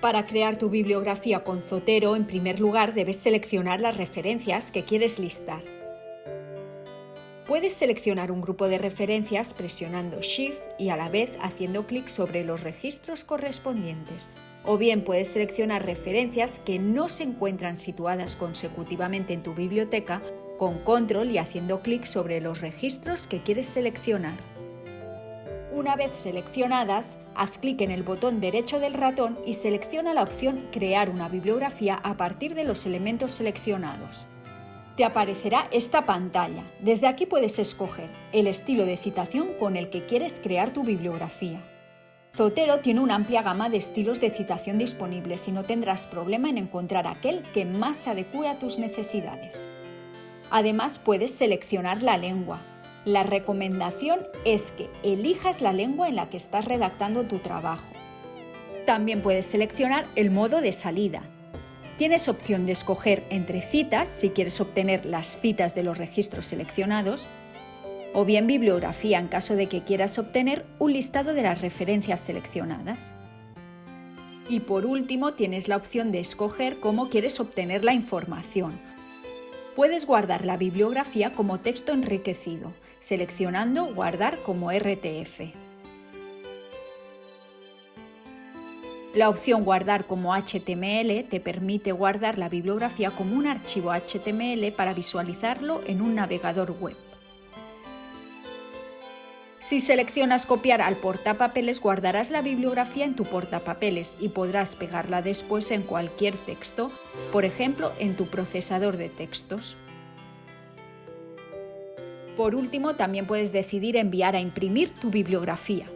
Para crear tu bibliografía con Zotero, en primer lugar debes seleccionar las referencias que quieres listar. Puedes seleccionar un grupo de referencias presionando Shift y a la vez haciendo clic sobre los registros correspondientes. O bien puedes seleccionar referencias que no se encuentran situadas consecutivamente en tu biblioteca con Control y haciendo clic sobre los registros que quieres seleccionar. Una vez seleccionadas, haz clic en el botón derecho del ratón y selecciona la opción Crear una bibliografía a partir de los elementos seleccionados te aparecerá esta pantalla. Desde aquí puedes escoger el estilo de citación con el que quieres crear tu bibliografía. Zotero tiene una amplia gama de estilos de citación disponibles y no tendrás problema en encontrar aquel que más se adecue a tus necesidades. Además puedes seleccionar la lengua. La recomendación es que elijas la lengua en la que estás redactando tu trabajo. También puedes seleccionar el modo de salida, Tienes opción de escoger entre citas, si quieres obtener las citas de los registros seleccionados, o bien bibliografía en caso de que quieras obtener un listado de las referencias seleccionadas. Y por último tienes la opción de escoger cómo quieres obtener la información. Puedes guardar la bibliografía como texto enriquecido, seleccionando Guardar como RTF. La opción Guardar como HTML te permite guardar la bibliografía como un archivo HTML para visualizarlo en un navegador web. Si seleccionas copiar al portapapeles, guardarás la bibliografía en tu portapapeles y podrás pegarla después en cualquier texto, por ejemplo en tu procesador de textos. Por último, también puedes decidir enviar a imprimir tu bibliografía.